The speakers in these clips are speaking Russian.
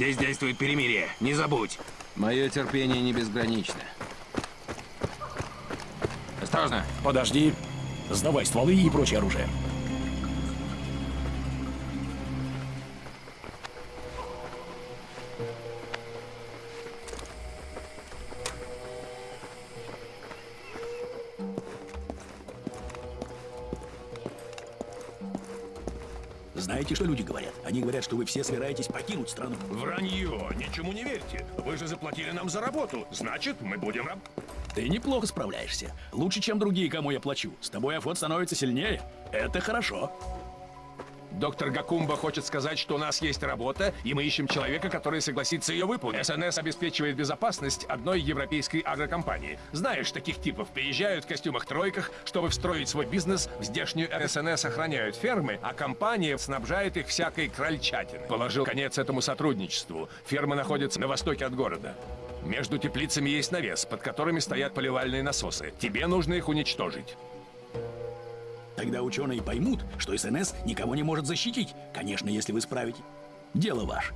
Здесь действует перемирие, не забудь. Мое терпение не безгранично. Осторожно. Подожди. Сдавай стволы и прочее оружие. Знаете, что люди говорят? Они говорят, что вы все собираетесь покинуть страну. Вранье! Ничему не верьте. Вы же заплатили нам за работу. Значит, мы будем. Ты неплохо справляешься. Лучше, чем другие, кому я плачу. С тобой Афот становится сильнее. Это хорошо. Доктор Гакумба хочет сказать, что у нас есть работа, и мы ищем человека, который согласится ее выполнить. СНС обеспечивает безопасность одной европейской агрокомпании. Знаешь, таких типов приезжают в костюмах-тройках, чтобы встроить свой бизнес в здешнюю СНС охраняют фермы, а компания снабжает их всякой крольчатиной. Положил конец этому сотрудничеству. Ферма находится на востоке от города. Между теплицами есть навес, под которыми стоят поливальные насосы. Тебе нужно их уничтожить. Тогда ученые поймут, что СНС никого не может защитить. Конечно, если вы справите. Дело ваше.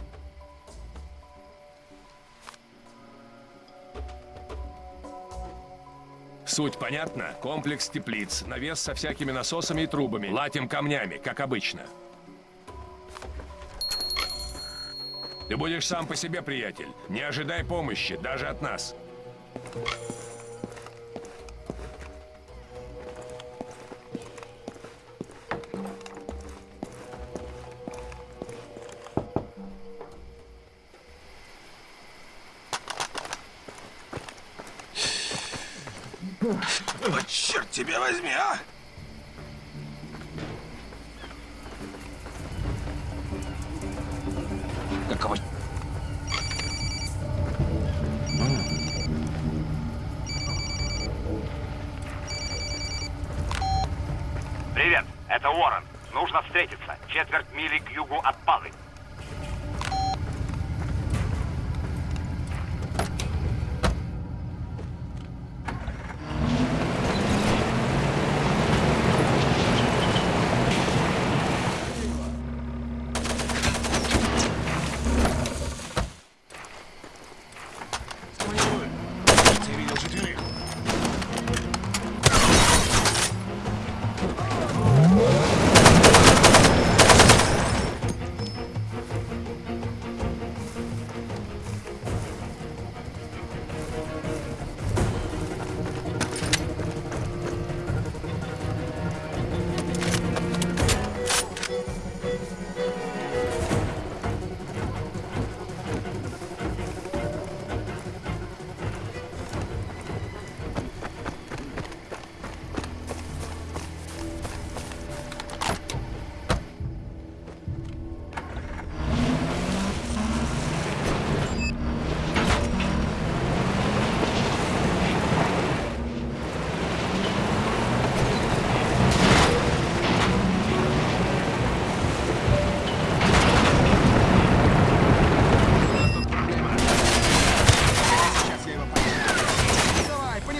Суть понятна? Комплекс теплиц, навес со всякими насосами и трубами, латим камнями, как обычно. Ты будешь сам по себе, приятель. Не ожидай помощи, даже от нас. О, черт тебя возьми, а! Какого... Привет, это Уоррен. Нужно встретиться. Четверть мили к югу от Палы.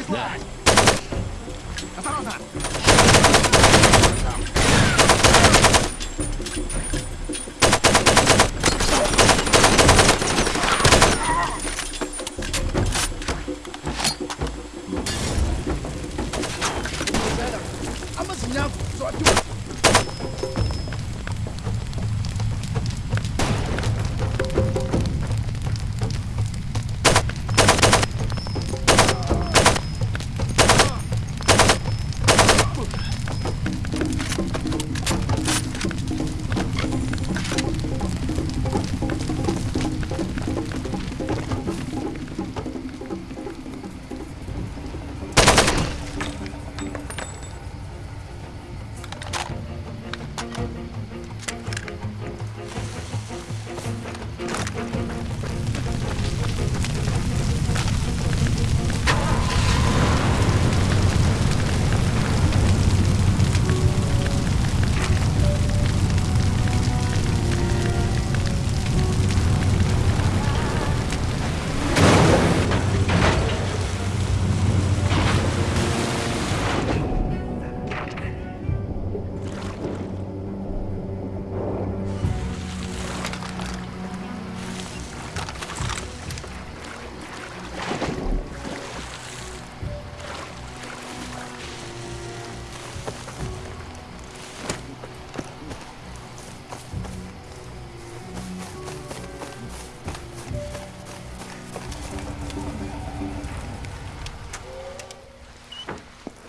Понеслась! Осторожно!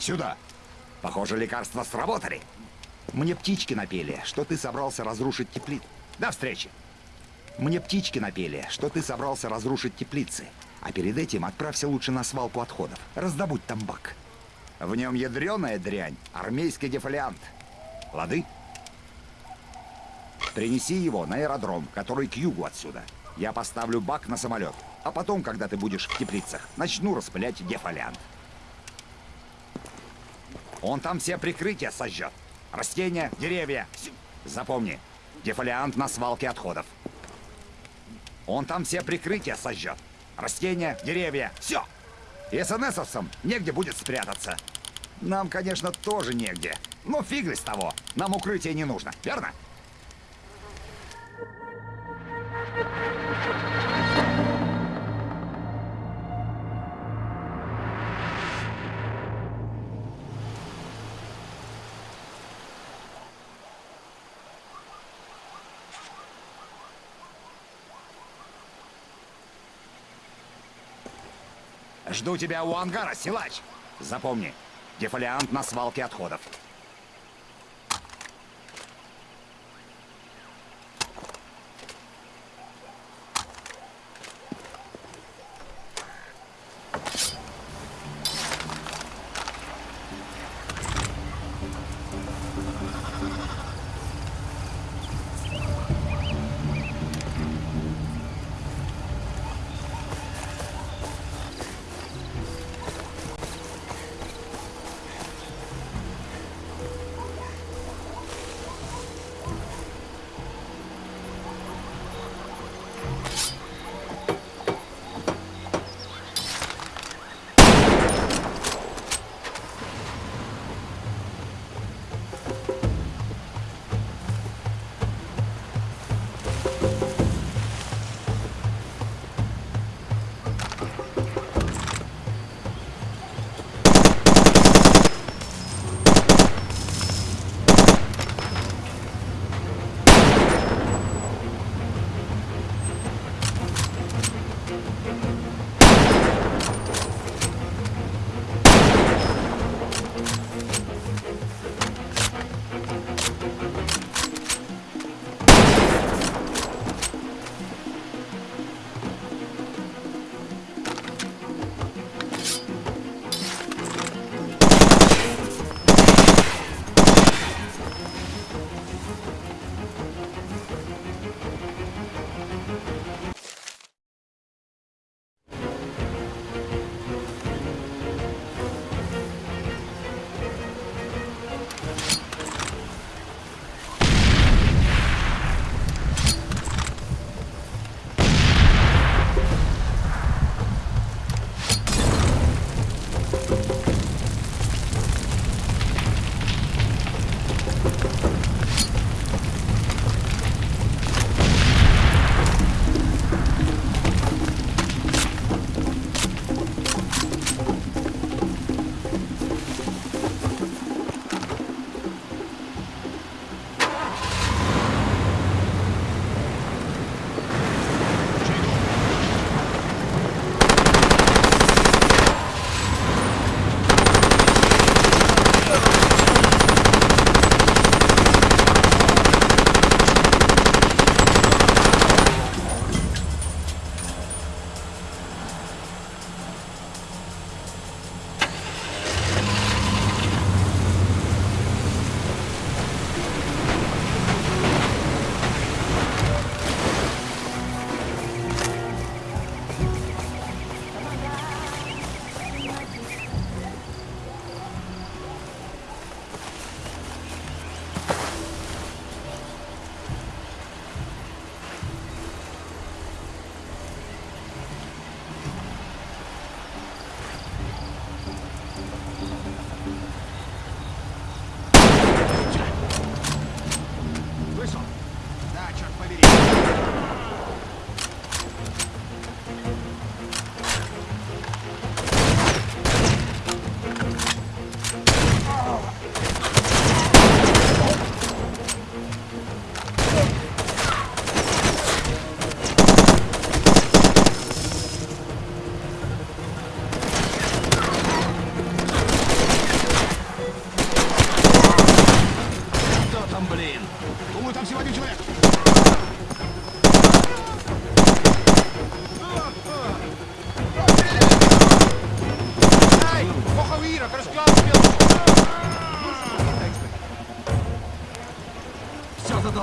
Сюда. Похоже, лекарства сработали. Мне птички напели, что ты собрался разрушить теплицы. До встречи. Мне птички напели, что ты собрался разрушить теплицы. А перед этим отправься лучше на свалку отходов. Раздобудь там бак. В нем ядреная дрянь, армейский дефолиант. Лады? Принеси его на аэродром, который к югу отсюда. Я поставлю бак на самолет. А потом, когда ты будешь в теплицах, начну распылять дефолиант. Он там все прикрытия сожжет. Растения, деревья. Запомни, дефолиант на свалке отходов. Он там все прикрытия сожжет. Растения, деревья, все. И СНСовцам негде будет спрятаться. Нам, конечно, тоже негде. Но фиг с того. Нам укрытие не нужно, верно? Жду тебя у ангара, силач. Запомни, дефолиант на свалке отходов.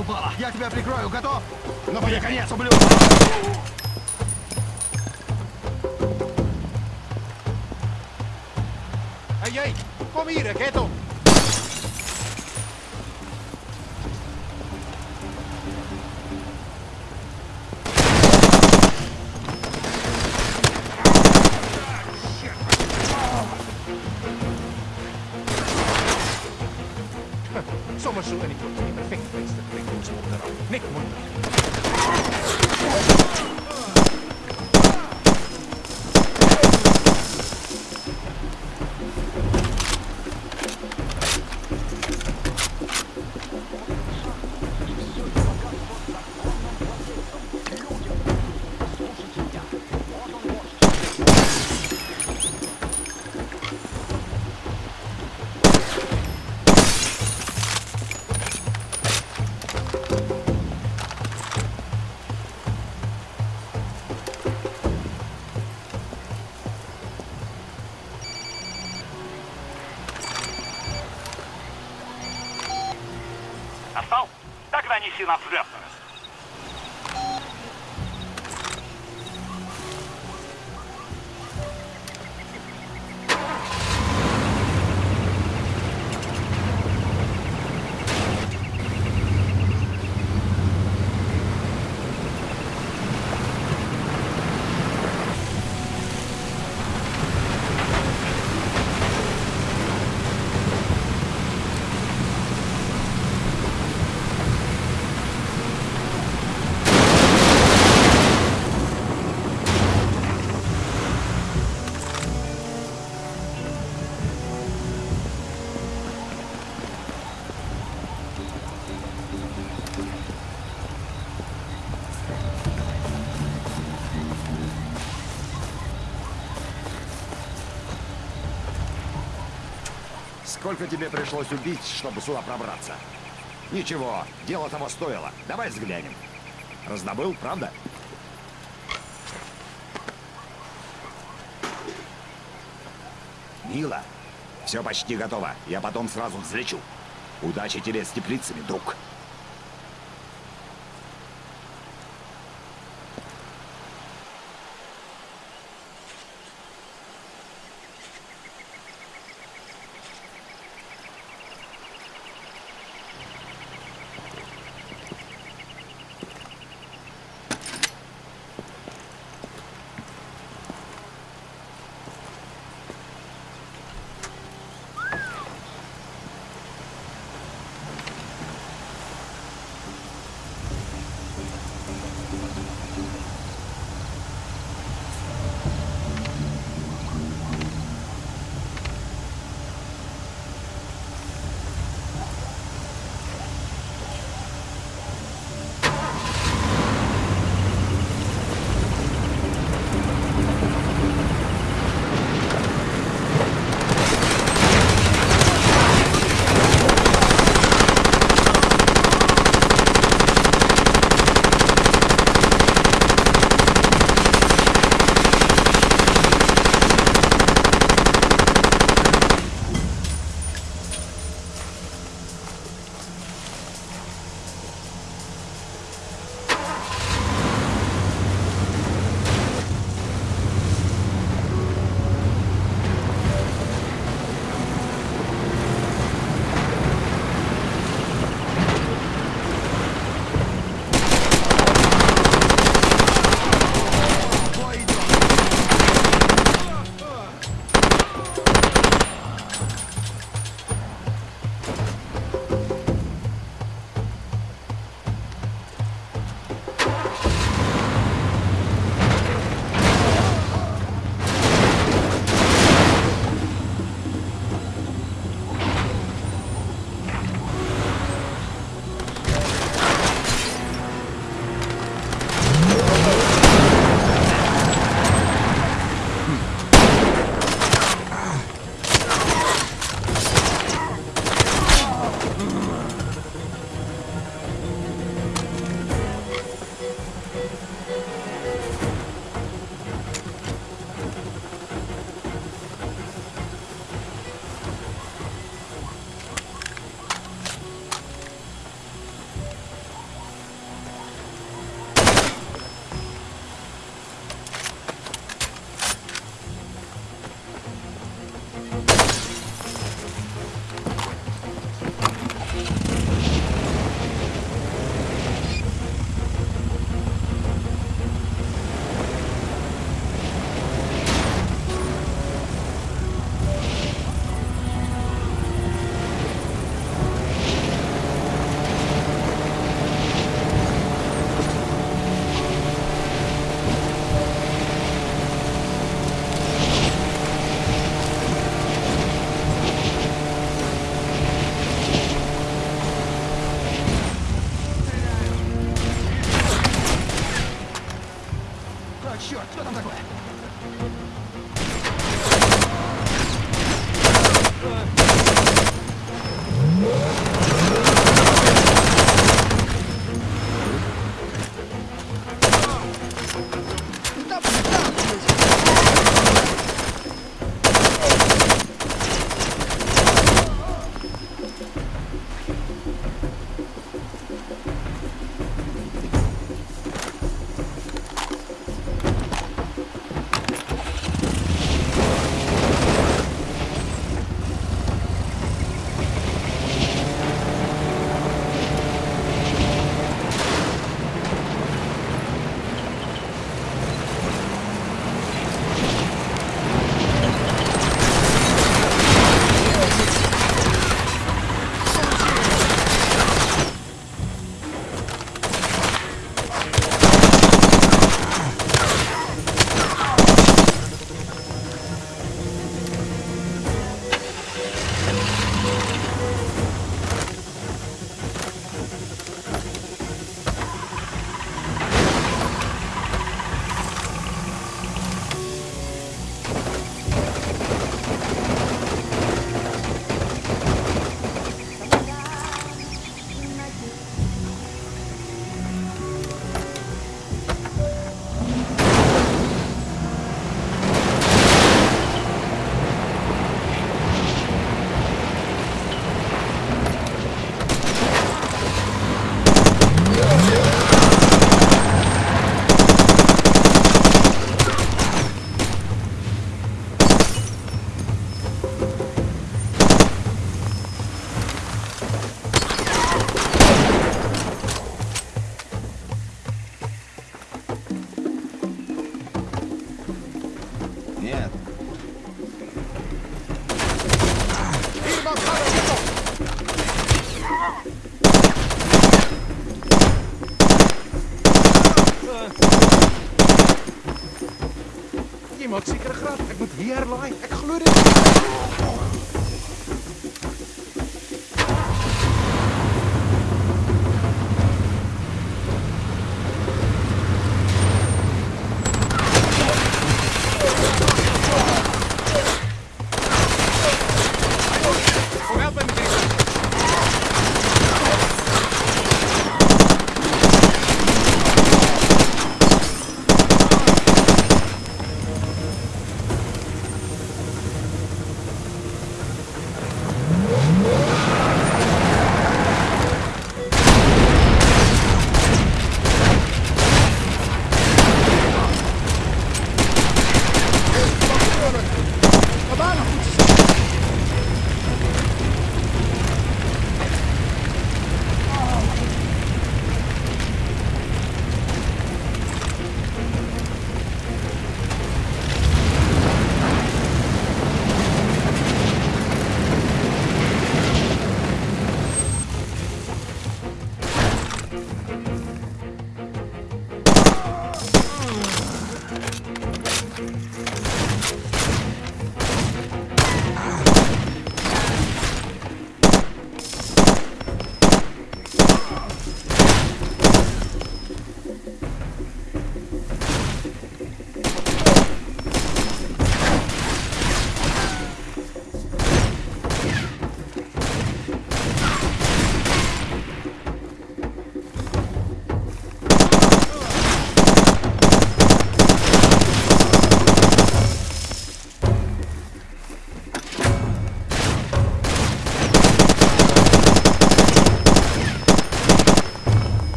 Все задолбало. Я тебя прикрою. Готов? Ну, поехали. конец, ублюдок. Ej, ej, kom hier, Сколько тебе пришлось убить, чтобы сюда пробраться? Ничего, дело того стоило. Давай взглянем. Раздобыл, правда? Мило. Все почти готово. Я потом сразу взлечу. Удачи тебе с теплицами, друг.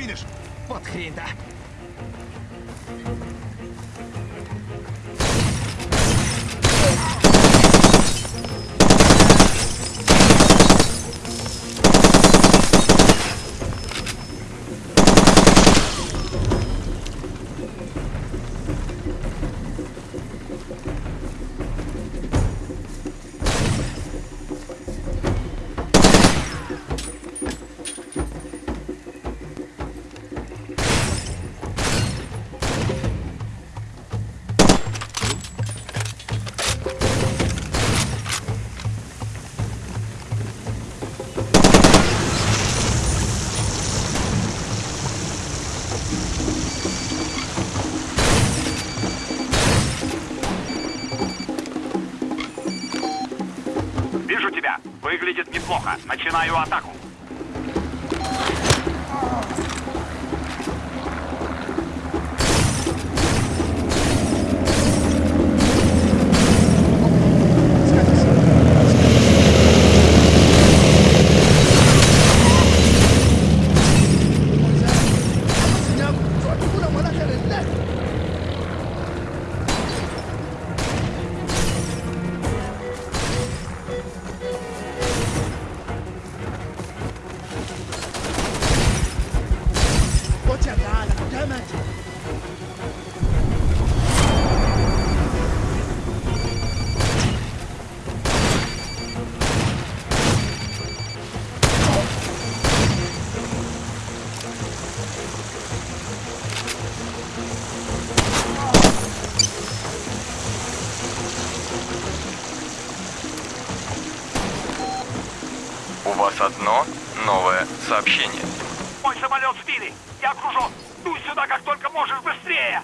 Видишь? Вот хрень-то. Начинаю атаку. Одно новое сообщение. Мой самолет сбили! Я окружен! Дуй сюда как только можешь быстрее!